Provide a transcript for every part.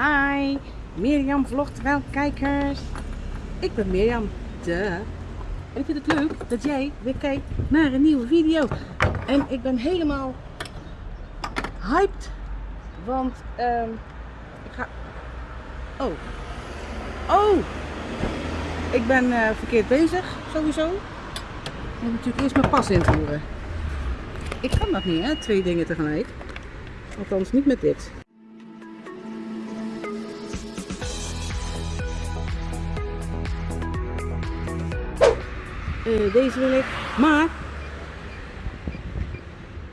Hi, Mirjam vlogt wel kijkers. Ik ben Mirjam, de. En ik vind het leuk dat jij weer kijkt naar een nieuwe video. En ik ben helemaal hyped, want ehm ik ga... Oh. Oh! Ik ben eh, verkeerd bezig, sowieso. Ik moet natuurlijk eerst mijn pas invoeren. Ik kan dat niet, hè? Twee dingen tegelijk. Althans, niet met dit. Eh, deze wil ik. Maar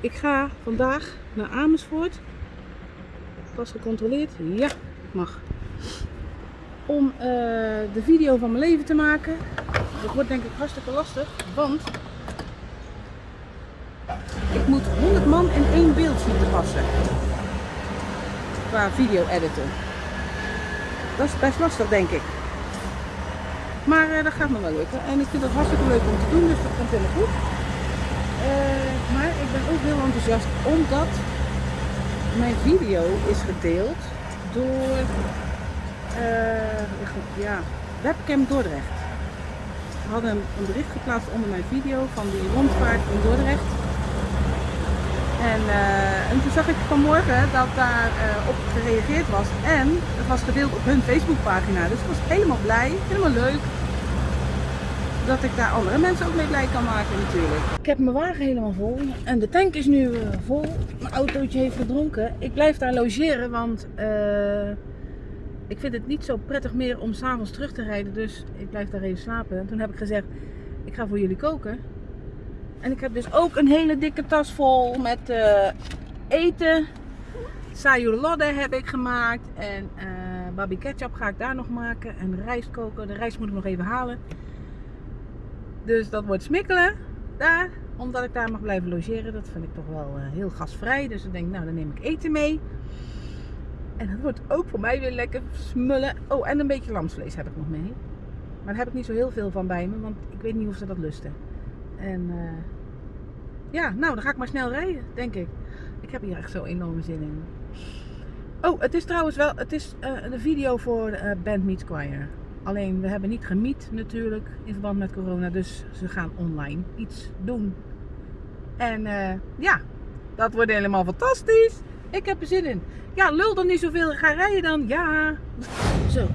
ik ga vandaag naar Amersfoort. Pas gecontroleerd. Ja, mag. Om eh, de video van mijn leven te maken. Dat wordt denk ik hartstikke lastig. Want ik moet 100 man in één beeld zien te passen. Qua video editen. Dat is best lastig denk ik. Maar eh, dat gaat me wel lukken. En ik vind het hartstikke leuk om te doen, dus dat komt helemaal goed. Eh, maar ik ben ook heel enthousiast omdat mijn video is gedeeld door eh, ja, Webcam Dordrecht. We hadden een bericht geplaatst onder mijn video van die rondvaart in Dordrecht. En, en toen zag ik vanmorgen dat daar op gereageerd was. En het was gedeeld op hun Facebookpagina. Dus ik was helemaal blij, helemaal leuk. Dat ik daar andere mensen ook mee blij kan maken natuurlijk. Ik heb mijn wagen helemaal vol. En de tank is nu eh, vol. Mijn autootje heeft gedronken. Ik blijf daar logeren, want ik vind het niet zo prettig meer om s'avonds terug te rijden. Dus ik blijf daar even slapen. En toen heb ik gezegd, ik ga voor jullie koken. En ik heb dus ook een hele dikke tas vol met uh, eten. Sayurlodde heb ik gemaakt. En uh, babi ketchup ga ik daar nog maken. En rijst koken. De rijst moet ik nog even halen. Dus dat wordt smikkelen. Daar. Omdat ik daar mag blijven logeren. Dat vind ik toch wel uh, heel gasvrij. Dus ik denk, nou dan neem ik eten mee. En dat wordt ook voor mij weer lekker smullen. Oh, en een beetje lamsvlees heb ik nog mee. Maar daar heb ik niet zo heel veel van bij me. Want ik weet niet of ze dat lusten. En uh, ja, nou dan ga ik maar snel rijden, denk ik. Ik heb hier echt zo enorme zin in. Oh, het is trouwens wel, het is uh, een video voor Band Meet Choir. Alleen we hebben niet gemiet natuurlijk in verband met corona, dus ze gaan online iets doen. En ja, dat wordt helemaal fantastisch. Ik heb er zin in. Ja, lul dan niet zoveel, ga rijden dan. Ja. Zo,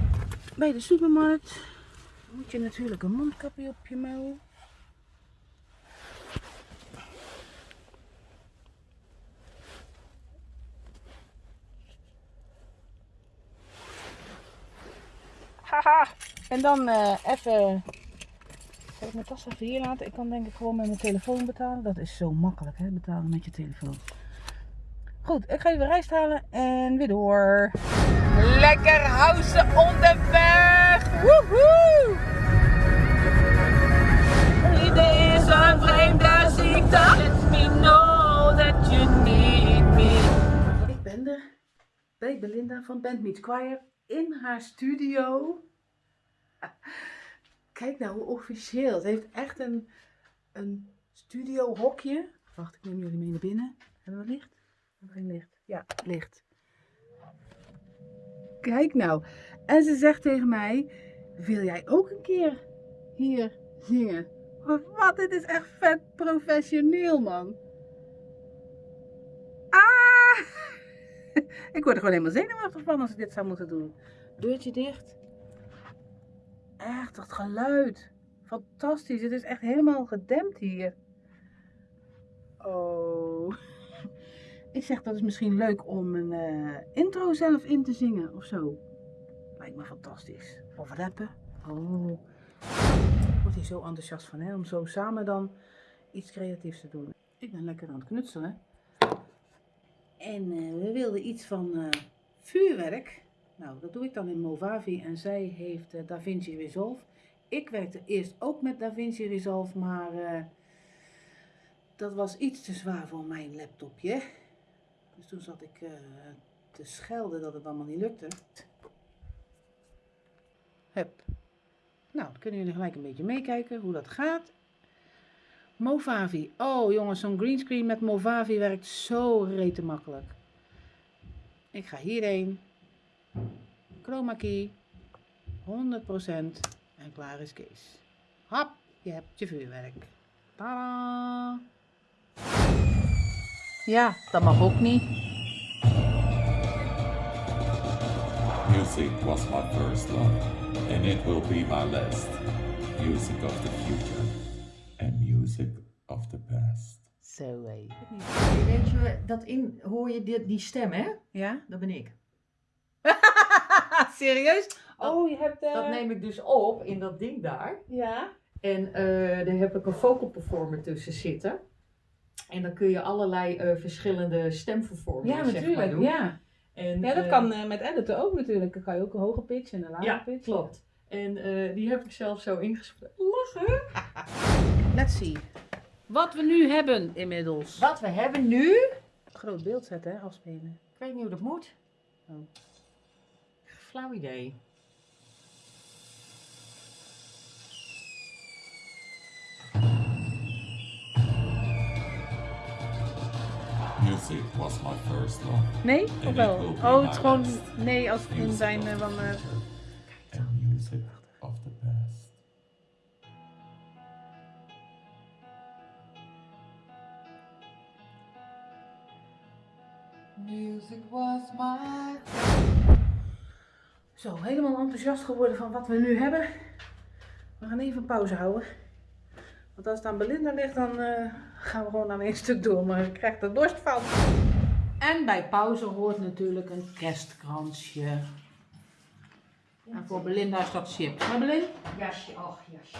bij de supermarkt moet je natuurlijk een mondkapje op je mouw. Haha. En dan uh, even. Zal ik mijn tas even hier laten? Ik kan denk ik gewoon met mijn telefoon betalen. Dat is zo makkelijk, hè? Betalen met je telefoon. Goed, ik ga even rijst halen en weer door. Lekker housen onderweg! Woehoe! Iedereen is een vreemde ziekte. Let me know that you need me. Ik ben er bij Belinda van Band Meet Choir in haar studio. Kijk nou hoe officieel. Ze heeft echt een, een studio hokje. Wacht, ik neem jullie mee naar binnen. Hebben we licht? Hebben we geen licht? Ja, licht. Kijk nou. En ze zegt tegen mij, wil jij ook een keer hier zingen? Wat, dit is echt vet professioneel, man. Ik word er gewoon helemaal zenuwachtig van als ik dit zou moeten doen. Deurtje dicht. Echt, dat geluid. Fantastisch. Het is echt helemaal gedempt hier. Oh. Ik zeg dat is misschien leuk om een uh, intro zelf in te zingen of zo. Lijkt me fantastisch. Of rappen. Oh. Ik word hier zo enthousiast van hè. Om zo samen dan iets creatiefs te doen. Ik ben lekker aan het knutselen. En uh, we wilden iets van uh, vuurwerk. Nou, dat doe ik dan in Movavi en zij heeft uh, DaVinci Resolve. Ik werkte eerst ook met DaVinci Resolve, maar dat was iets te zwaar voor mijn laptopje. Dus toen zat ik te schelden dat het allemaal niet lukte. Hup. Nou, dan kunnen jullie gelijk een beetje meekijken hoe dat gaat. Movavi. Oh jongens, zo'n greenscreen met Movavi werkt zo rete makkelijk. Ik ga hierheen. Chroma key. 100% en klaar is Kees. Hap, je hebt je vuurwerk. Tada! Ja, dat mag ook niet. Music was my first love, and it will be my last. Music of the future, of the past. Zo hé. Weet je, dat in, hoor je die, die stem, hè? Ja? Dat ben ik. Serieus? Oh, je hebt... eh, Dat neem ik dus op in dat ding daar. Ja. En eh, daar heb ik een vocal performer tussen zitten. En dan kun je allerlei eh, verschillende stemvervormingen Ja, zeg maar, natuurlijk. doen. ja. En, ja, dat eh, kan eh, met editen ook natuurlijk. Dan kan je ook een hoge pitch en een lage Ja, pitch. klopt. En eh, die heb ik zelf zo ingesproken. Lachen! Let's see. Wat we nu hebben inmiddels. Wat we hebben nu... Groot beeld zetten, hè, afspelen. Ik weet niet hoe dat moet. Oh. Flauw idee. Music was my first love, Nee? Of wel? Oh, het is gewoon... Nee, als het in zijn eh, van... eh, Music was my... Zo, helemaal enthousiast geworden van wat we nu hebben. We gaan even pauze houden. Want als het aan Belinda ligt, dan eh, gaan we gewoon aan één stuk door. Maar ik krijg er dorst van. En bij pauze hoort natuurlijk een kerstkransje. En voor Belinda is dat chips. Maar Belinda? Jasje, ach jasje.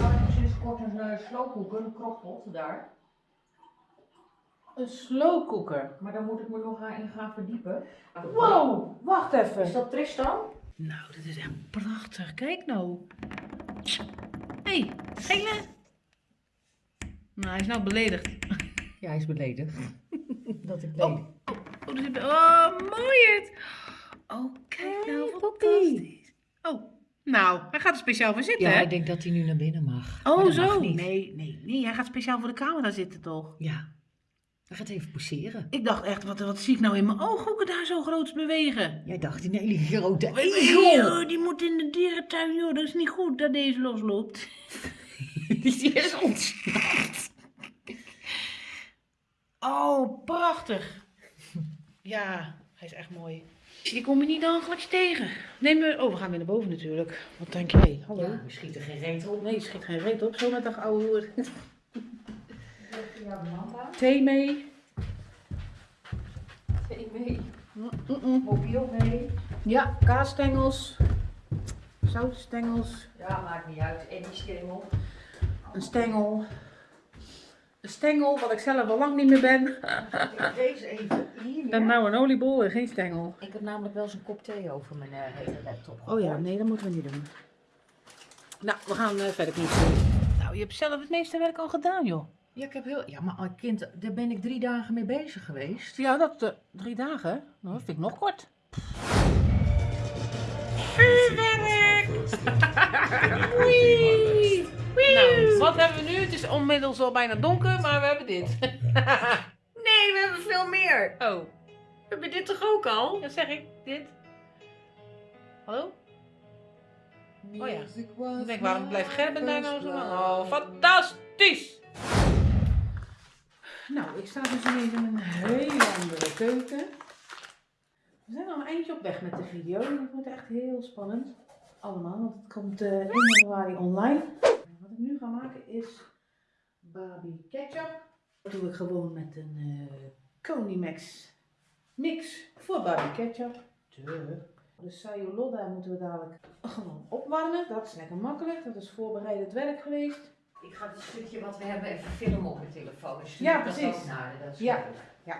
Nou, sinds kort een uh, slowcooker, een crockpot daar. Een slowcooker. Maar daar moet ik me nog in gaan verdiepen. Wow, wacht even. Is dat Tristan? Nou, dit is echt prachtig. Kijk nou. Hé, hey, gele. Nou, hij is nou beledigd. Ja, hij is beledigd. dat ik Oh, ledig. oh, er zit- oh mooi het. Oh, kijk nou, Hey, Poppy. fantastisch. Oh, nou, hij gaat er speciaal voor zitten, Ja, hè? hij denkt dat hij nu naar binnen mag. Oh, mag zo. Nee, nee, nee. Hij gaat speciaal voor de camera zitten, toch? Ja. Hij gaat even poseren. Ik dacht echt, wat, wat zie ik nou in mijn ooghoeken daar zo groot bewegen? Jij dacht, een hele grote egel. die moet in de dierentuin, joh. Dat is niet goed dat deze losloopt. Die is ontsnapt. Oh, prachtig. Ja, hij is echt mooi. Je komt me niet dagelijks tegen. Neem me... Oh, we gaan weer naar boven natuurlijk. Wat denk jij? Hallo? Ja, we schieten geen reet op. Nee, schiet geen reet op. Zo met een oude hoer. Thee mee. Thee mee. Mm-mm. Mobiel mee. Ja, kaasstengels. Zoutstengels. Ja, maakt niet uit. En die stengel. Een stengel. Een stengel, wat ik zelf al lang niet meer ben. Ik Deze even hier. Ik ben nou een oliebol en geen stengel. Ik heb namelijk wel eens een kop thee over mijn eh, hele laptop. Oh ja, nee, dat moeten we niet doen. Nou, we gaan eh, verder. Nou, je hebt zelf het meeste werk al gedaan, joh. Ja, ik heb heel. Ja, maar als kind, daar ben ik drie dagen mee bezig geweest. Ja, dat uh, drie dagen. Nou, dat vind ik nog kort. Vuurwerk! Wee! Nou, wat hebben we nu? Het is onmiddels al bijna donker, maar we hebben dit. Nee, we hebben veel meer. Oh, We hebben dit toch ook al? dat zeg ik. Dit. Hallo? Oh ja. Ik denk, waarom blijft Gerben daar nou zo lang? Oh, fantastisch! Nou, ik sta dus ineens in een hele andere keuken. We zijn al een eindje op weg met de video. Het wordt echt heel spannend. Allemaal, want het komt eh 1 januari online. Wat ik nu ga maken is Barbie ketchup. Dat doe ik gewoon met een Conimax mix voor Barbie ketchup. De Sayoloda moeten we dadelijk gewoon opwarmen. Dat is lekker makkelijk. Dat is voorbereidend werk geweest. Ik ga het stukje wat we hebben even filmen op mijn telefoon. Dus Ja, dat precies. ook naar Dat is Ja, leuk. ja.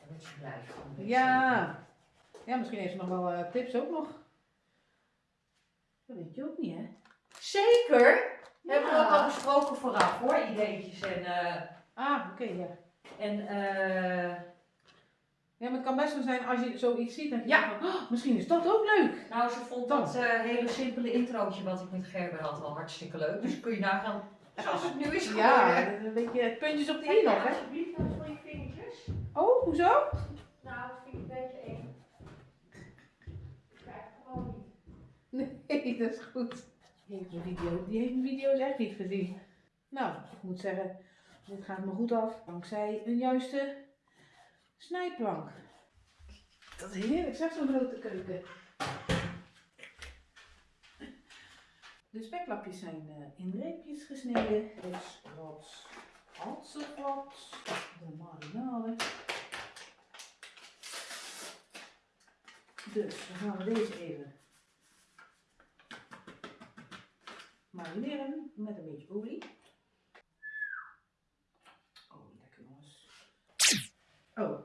En dat je blijft Ja. Ja, misschien heeft ze nog wel eh, tips ook nog. Dat weet je ook niet, hè? Zeker! Hebben we ook al besproken vooraf hoor, ideetjes en... eh, Ah, oké, ja. en eh, Ja, maar het kan best wel zijn als je zoiets ziet dat je Ja. van, "Oh, misschien is dat ook leuk. nou, ze vond dat eh, hele simpele introotje wat ik met Gerber had wel hartstikke leuk. Dus kun je nagaan zoals het nu is geworden. Ja, een beetje puntjes op de i nog, hè? Alsjeblieft, dat voor je vingertjes. Oh, hoezo? Nou, dat vind ik een beetje eng. Nee, dat is goed. Die heeft mijn video, die heeft mijn video's echt niet gezien. Nou, ik moet zeggen, dit gaat me goed af. Dankzij een juiste snijplank. Dat is heerlijk, zeg zo'n grote keuken. De speklapjes zijn eh, in reepjes gesneden. Dus wat halsenplat. De marinade. Dus dan gaan we deze even marineren met een beetje olie. Oh, lekker jongens. Oh.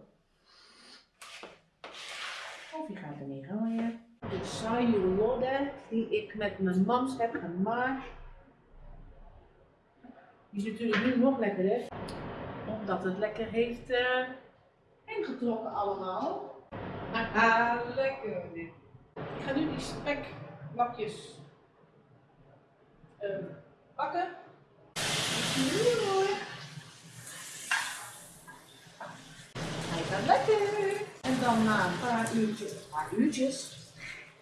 Of je gaat ermee gooien. De saillotte die ik met mijn mams heb gemaakt. Die is natuurlijk nu nog lekkerder. Omdat het lekker heeft eh ingetrokken allemaal. Haha, lekker dit. Ik ga nu die speklapjes eh, bakken. Hij gaat lekker. En dan na een paar uurtjes, een paar uurtjes,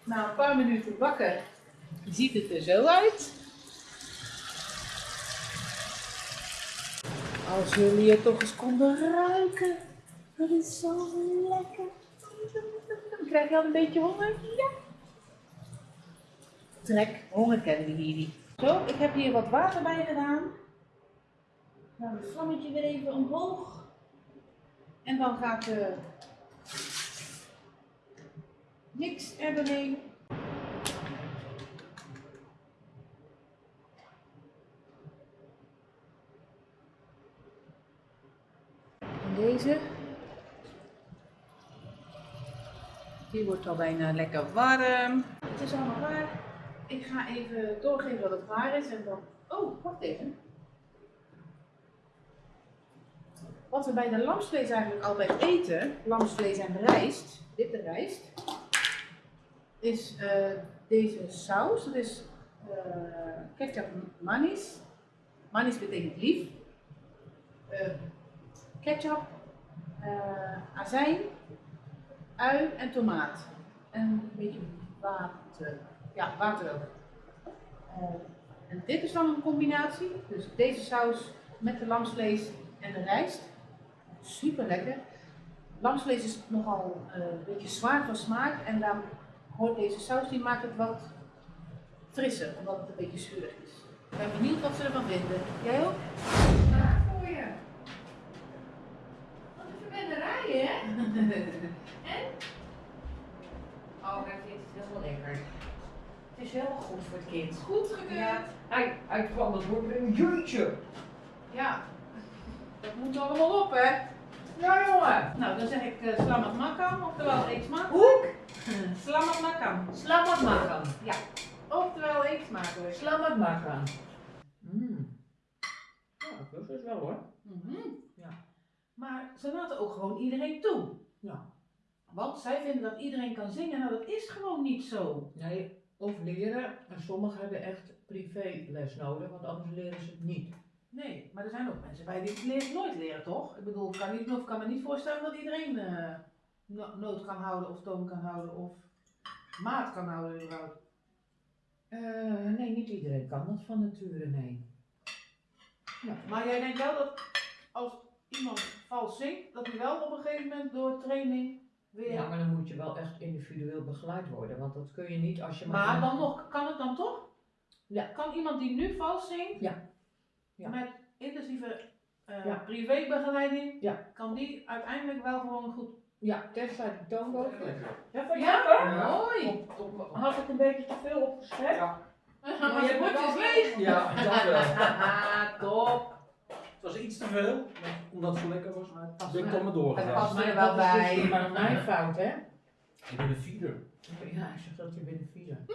na een paar minuten bakken, ziet het er zo uit. Als jullie het toch eens konden ruiken. Dat is zo lekker. Krijg je al een beetje honger? Ja. Trek, honger kennen we. Zo, ik heb hier wat water bij gedaan. Dan het vlammetje weer even omhoog. En dan gaat de niks. En deze. Die wordt al bijna lekker warm. Het is allemaal klaar. Ik ga even doorgeven dat het klaar is en dan. Oh, wacht even. Wat we bij de lamsvlees eigenlijk altijd eten, lamsvlees en rijst, witte rijst, is eh, deze saus. Dat is eh, ketchup manis. Manis betekent lief. Eh, ketchup, azijn, ui en tomaat. En een beetje water. Ja, water ook. En dit is dan een combinatie. Dus deze saus met de lamsvlees en de rijst. Super lekker. Lamsvlees is nogal een beetje zwaar van smaak. En dan hoort deze saus, die maakt het wat frisser, omdat het een beetje zuurig is. Ik ben benieuwd wat ze ervan vinden. Jij ook? Klaar voor je. Wat een verwennerij, hè? En? Oh, hij vindt het heel lekker. Het is heel goed voor het kind. Goed gekeurd. Ja, hij, hij kwam het woord met een jeetje. Ja, dat moet allemaal op, hè? Ja, jongen. Nou, dan zeg ik uh, slamat makam, oftewel eet smaak. Hoek. Slamat makam. Slamat maken. Ja, oftewel eet smakelijk. Slamat maken. Mmm. Ja, dat is wel hoor. Mhm. Ja. Maar ze laten ook gewoon iedereen toe. Ja. Want zij vinden dat iedereen kan zingen. Nou, dat is gewoon niet zo. Nee, of leren. En sommigen hebben echt privéles nodig, want anders leren ze het niet. Nee, maar er zijn ook mensen bij die het leren, nooit leren, toch? Ik bedoel, ik kan, niet, of kan me niet voorstellen dat iedereen eh, no- noot kan houden of toon kan houden of maat kan houden überhaupt. Eh, nee, niet iedereen kan dat van nature, nee. Maar jij denkt wel dat als iemand vals zingt, dat hij wel op een gegeven moment door training weer... Ja, maar dan moet je wel echt individueel begeleid worden, want dat kun je niet als je Maar dan nog, kan het dan toch? Ja. Kan iemand die nu vals zingt, Ja. Ja. met intensieve Ja. privébegeleiding, Ja. kan die uiteindelijk wel gewoon goed... Ja, tenzij de toonboog. Ja, van Ja, jou? mooi! Had ik een beetje te veel opgeschreven? Ja, maar je is leeg! ja, dat wel. Haha, top! Het was iets te veel, omdat het zo lekker was, maar Past ik ben me- toch maar het doorgegaan. past me er wel bij. dus Maar mijn fout, hè? Ik ben een vierde. Ja, ik zeg dat je bent vier.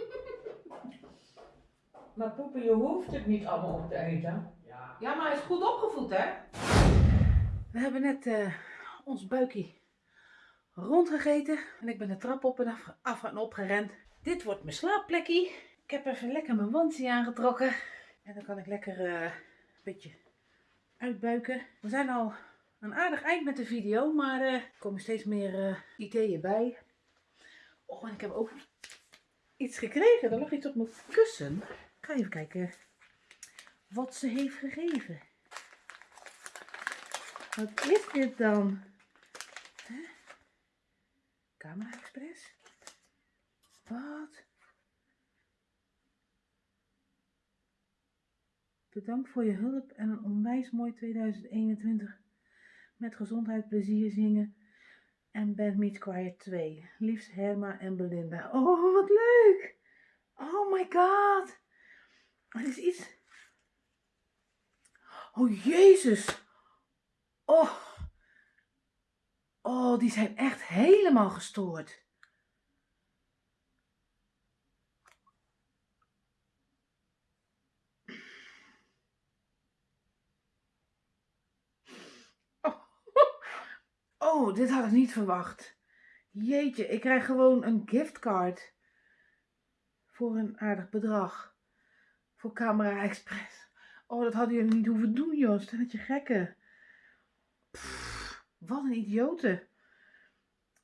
Maar poepen, je hoeft het niet allemaal op te eten. Ja. Ja, maar hij is goed opgevoed, hè? We hebben net eh, ons buikje rondgegeten. En ik ben de trap op en af, af en op gerend. Dit wordt mijn slaapplekje. Ik heb even lekker mijn wandje aangetrokken. En dan kan ik lekker eh, een beetje uitbuiken. We zijn al een aardig eind met de video, maar eh, er komen steeds meer eh, ideeën bij. Oh, en ik heb ook iets gekregen. Er lag iets op mijn kussen. Ik ga even kijken wat ze heeft gegeven. Wat is dit dan? Hè? Camera Express? Wat? Bedankt voor je hulp en een onwijs mooi 2021. Met gezondheid, plezier zingen en Band Meets Choir 2. Liefst Herma en Belinda. Oh, wat leuk! Oh my god! Het is iets... Oh, Jezus! Oh! Oh, die zijn echt helemaal gestoord. Oh. oh, dit had ik niet verwacht. Jeetje, ik krijg gewoon een giftcard. Voor een aardig bedrag. Voor Camera Express. Oh, dat hadden jullie niet hoeven doen, Jos. Stelletje gekken. Pff, wat een idiote.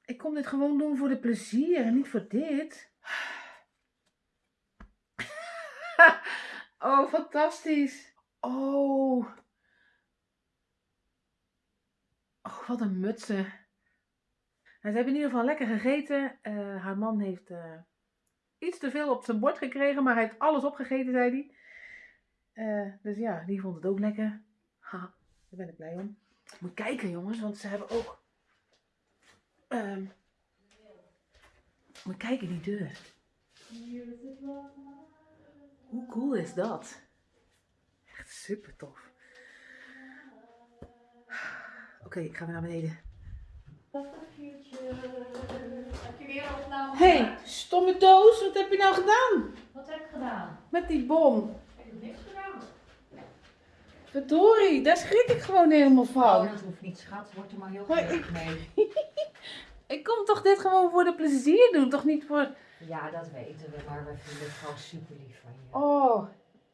Ik kom dit gewoon doen voor de plezier en niet voor dit. oh, fantastisch. Oh. Oh, wat een mutsen. Ze hebben in ieder geval lekker gegeten. Eh, haar man heeft eh, iets te veel op zijn bord gekregen, maar hij heeft alles opgegeten, zei hij. Eh, dus ja, die vond het ook lekker. Ha, daar ben ik blij om. Moet kijken, jongens, want ze hebben ook. ehm moet kijken, die deur. Hoe cool is dat? Echt super tof. Oké, ik ga weer naar beneden. Heb je weer opname? hey, stomme doos, wat heb je nou gedaan? Wat heb ik gedaan? Met die bom. Ik heb niks gedaan. Verdorie, daar schrik ik gewoon helemaal van. Oh, dat hoeft niet, schat. Word er maar heel gelukkig mee. Ik kom toch dit gewoon voor de plezier doen, toch niet voor... Ja, dat weten we, maar we vinden het gewoon super lief van je. Oh,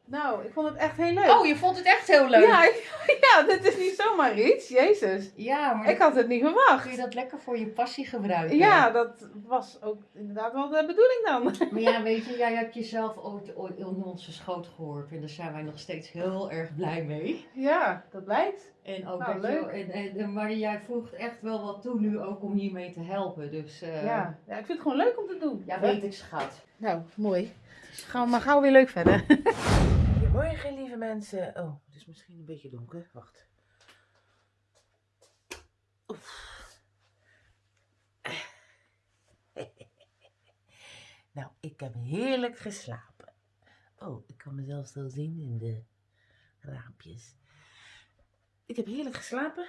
nou, ik vond het echt heel leuk. Oh, je vond het echt heel leuk? Ja, ja, dit is niet zomaar iets, jezus. Ja, maar Ik had het niet kun je verwacht. dat lekker voor je passie gebruiken? Ja, dat was ook inderdaad wel de bedoeling dan. Maar ja, weet je, jij hebt jezelf ooit, ooit in onze schoot gehoord. En daar zijn wij nog steeds heel erg blij mee. Ja, dat blijkt. En ook Nou, dat leuk. en, en, en- maar jij voegt echt wel wat toe nu ook om hiermee te helpen. Dus eh, Ja. ja, ik vind het gewoon leuk om te doen. ja, weet ik schat. Nou, mooi. Gaan we maar gauw weer leuk verder. Goedemorgen, lieve mensen. Oh, het is misschien een beetje donker. Wacht. Oef. Nou, ik heb heerlijk geslapen. Oh, ik kan mezelf zo zien in de raampjes. Ik heb heerlijk geslapen.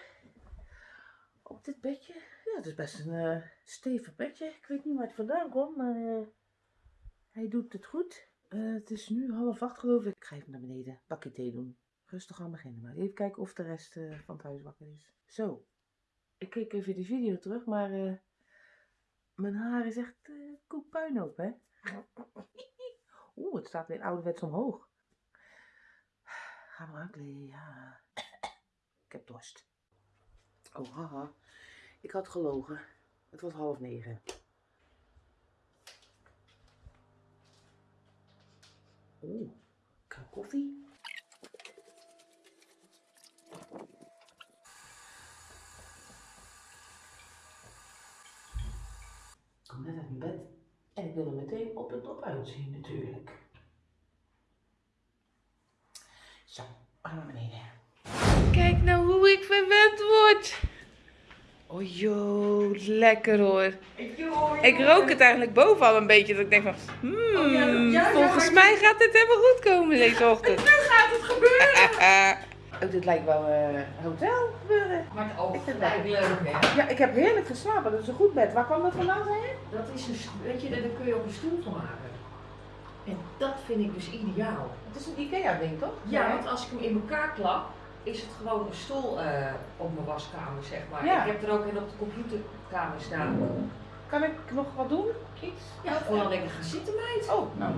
Op dit bedje. Ja, het is best een eh, stevig bedje. Ik weet niet waar het vandaan komt, maar eh, hij doet het goed. Eh, het is nu half acht geloof ik. Ik ga even naar beneden. Bakje thee doen. Rustig aan beginnen maar. Even kijken of de rest eh, van het huis wakker is. Zo. Ik keek even de video terug, maar eh, mijn haar is echt uh, koek puinhoop, hè? Oeh, het staat weer ouderwets omhoog. Gaan we aankleden, ja. Ik heb dorst. Oh, haha. Ik had gelogen. Het was half negen. Oeh, kan koffie? Ik kom net uit mijn bed en ik wil er meteen op en top uitzien natuurlijk. Zo, gaan naar beneden. Kijk nou hoe ik verwend word. Oh joh, lekker hoor. Ik rook het eigenlijk bovenal een beetje. Dat ik denk van, hmm, Oh, ja, ja, ja, volgens mij gaat dit helemaal goed komen deze ochtend. Nu gaat het gebeuren! oh, dit lijkt wel eh, een hotel gebeuren. Maar het ook leuk, hè? Ja, ik heb heerlijk geslapen. Dat is een goed bed. Waar kwam dat vandaan, zei je? Dat is een, weet je, daar kun je ook een stoel van maken. En dat vind ik dus ideaal. Het is een Ikea-ding, toch? Ja, want als ik hem in elkaar klap, is het gewoon een stoel eh, op mijn waskamer, zeg maar. Ja. Ik heb er ook een op de computerkamer staan. Kan ik nog wat doen? Iets? Ja, gewoon lekker gaan zitten, meid. Oh, nou.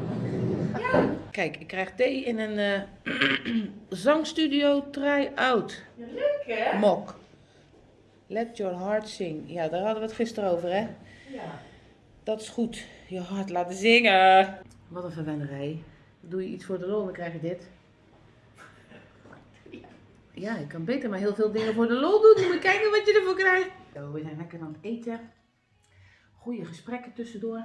Ja, Kijk, ik krijg thee in een eh, zangstudio try-out. leuk hè? Mok. Let your heart sing. Ja, daar hadden we het gisteren over, hè? Ja. dat is goed. Je hart laten zingen. Wat een verwennerij. Doe je iets voor de lol, dan krijg je dit. Ja, ik kan beter maar heel veel dingen voor de lol doen. Moet je kijken wat je ervoor krijgt. Zo, we zijn lekker aan het eten. Goede gesprekken tussendoor.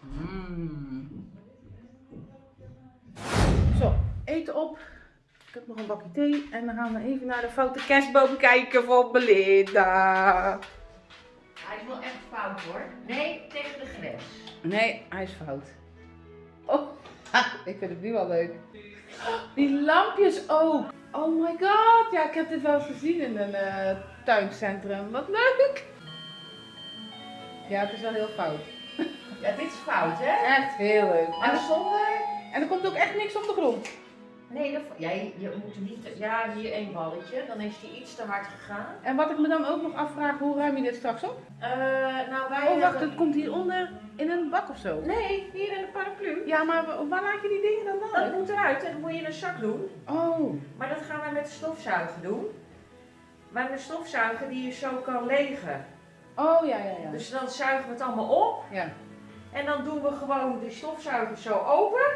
Mm. Zo, eten op. Ik heb nog een bakje thee. En dan gaan we even naar de foute kerstboom kijken van Belinda. Hij is wel echt fout hoor. Nee, tegen de grens. Nee, hij is fout. Oh, ik vind het nu wel leuk. Die lampjes ook. Oh my god. Ja, ik heb dit wel eens gezien in een eh, tuincentrum. Wat leuk. Ja, het is wel heel fout. Ja, dit is fout hè? Echt heel leuk. En zonder? En er komt ook echt niks op de grond. Nee, dat, ja, je, moet niet. Ja, hier één balletje. Dan is die iets te hard gegaan. En wat ik me dan ook nog afvraag, hoe ruim je dit straks op? Eh, nou, wij. Oh, wacht, hebben- het komt hieronder in een bak of zo. Nee, hier in de paraplu. Ja, maar wa- waar laat je die dingen dan Dat dan? moet eruit en dan moet je in een zak doen. Oh, Maar dat gaan wij met de stofzuiger doen. Maar de stofzuiger die je zo kan legen. oh ja, ja, ja. Dus dan zuigen we het allemaal op. Ja. En dan doen we gewoon de stofzuiger zo open.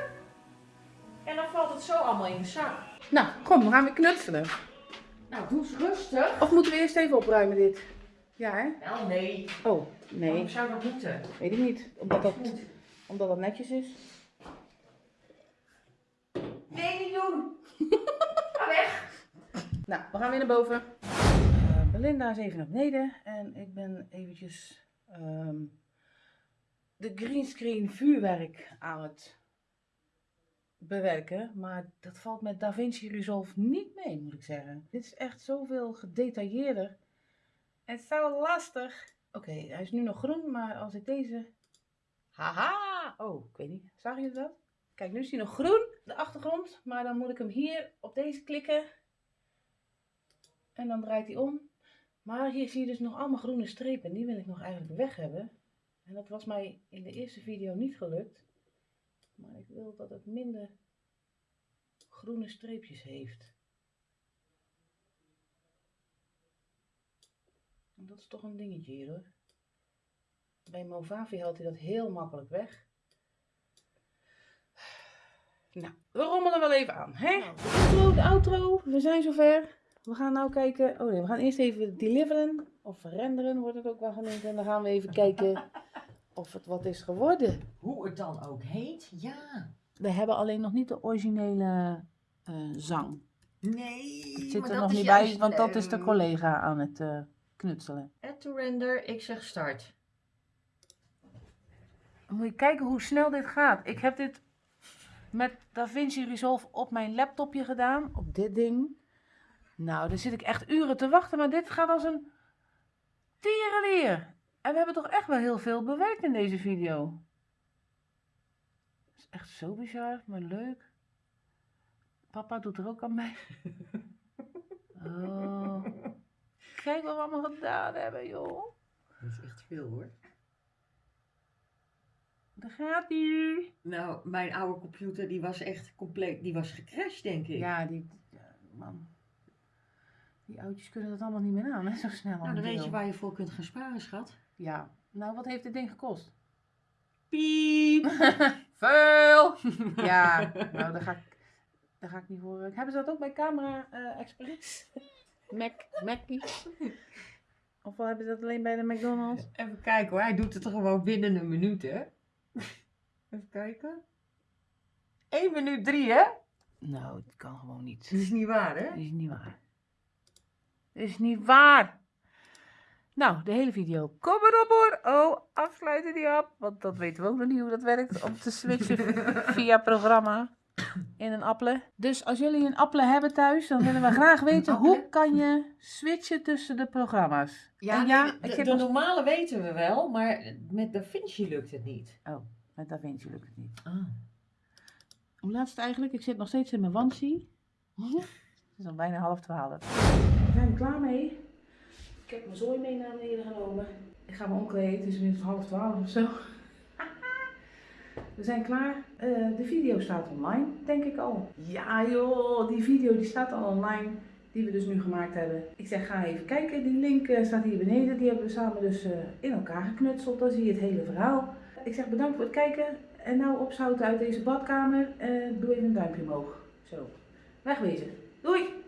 En dan valt het zo allemaal in de zak. Nou, kom, we gaan weer knutselen. Nou, doe eens rustig. Of moeten we eerst even opruimen dit? Ja, hè? Wel, nee. Oh, Waarom nee, zou dat moeten? weet ik niet. Omdat dat, omdat dat netjes is. Nee, niet doen. Ga weg. Nou, we gaan weer naar boven. Eh, Belinda is even naar beneden. En ik ben eventjes ehm, de greenscreen vuurwerk aan het bewerken. Maar dat valt met DaVinci Resolve niet mee, moet ik zeggen. Dit is echt zoveel gedetailleerder. En zo lastig. Oké, hij is nu nog groen, maar als ik deze... Haha! Oh, ik weet niet. Zag je dat? Kijk, nu is hij nog groen, de achtergrond. Maar dan moet ik hem hier op deze klikken. En dan draait hij om. Maar hier zie je dus nog allemaal groene strepen. En die wil ik nog eigenlijk weg hebben. En dat was mij in de eerste video niet gelukt. Maar ik wil dat het minder groene streepjes heeft. Dat is toch een dingetje hier hoor. Bij Movavi haalt hij dat heel makkelijk weg. Nou, we rommelen wel even aan. Hè? De intro, de outro, we zijn zover. We gaan nou kijken. Oh nee, we gaan eerst even deliveren. Of renderen wordt het ook wel genoemd. En dan gaan we even kijken of het wat is geworden. Hoe het dan ook heet, ja. We hebben alleen nog niet de originele eh, zang. Nee. Het zit maar er dat nog is niet bij, want dat is de leuk. collega aan het eh, knutselen. Add to render, ik zeg start. Dan moet je kijken hoe snel dit gaat. Ik heb dit met DaVinci Resolve op mijn laptopje gedaan. Op dit ding. Nou, daar zit ik echt uren te wachten. Maar dit gaat als een tierenleer. En we hebben toch echt wel heel veel bewerkt in deze video. Dat is echt zo bizar, maar leuk. Papa doet er ook aan mee. Oh. Kijk wat we allemaal gedaan hebben, joh. Dat is echt veel hoor. Daar gaat ie. Nou, mijn oude computer die was echt compleet, die was gecrashed denk ik. Ja, die, man. Die oudjes kunnen dat allemaal niet meer aan, hè, zo snel. Nou, dan weet je waar. je voor kunt gaan sparen, schat. Ja. Nou, wat heeft dit ding gekost? Piep! Veel! ja, nou, daar ga ik, daar ga ik niet voor. Hebben ze dat ook bij Camera eh Express? Mac, Mackie? Of wel hebben ze dat alleen bij de McDonald's? Even kijken hoor, hij doet het er gewoon binnen een minuut, hè? Even kijken. 1 minuut 3, hè? Nou, dat kan gewoon niet. Dat is niet waar, hè? Dat is niet waar. Dat is niet waar. Nou, de hele video. Kom erop hoor. Oh, afsluiten die app. Want dat weten we ook nog niet hoe dat werkt. Om te switchen via programma in een appelen. Dus als jullie een appelen hebben thuis, dan willen we graag weten hoe kan je switchen tussen de programma's. Ja, En ja, nee, de, nog- normale weten we wel, maar met DaVinci lukt het niet. Met DaVinci lukt het niet. Ah. Hoe laat is het eigenlijk? Ik zit nog steeds in mijn wansie. Het is al bijna half twaalf. We zijn er klaar mee. Ik heb mijn zooi mee naar beneden genomen. Ik ga me omkleden, het is inmiddels half twaalf of zo. We zijn klaar. Eh, de video staat online, denk ik al. Ja joh, die video die staat al online. die we dus nu gemaakt hebben. Ik zeg ga even kijken, die link eh, staat hier beneden. Die hebben we samen dus eh, in elkaar geknutseld. Dan zie je het hele verhaal. Ik zeg bedankt voor het kijken. En nou opzouten uit deze badkamer. Doe even een duimpje omhoog. Zo, wegwezen. Doei!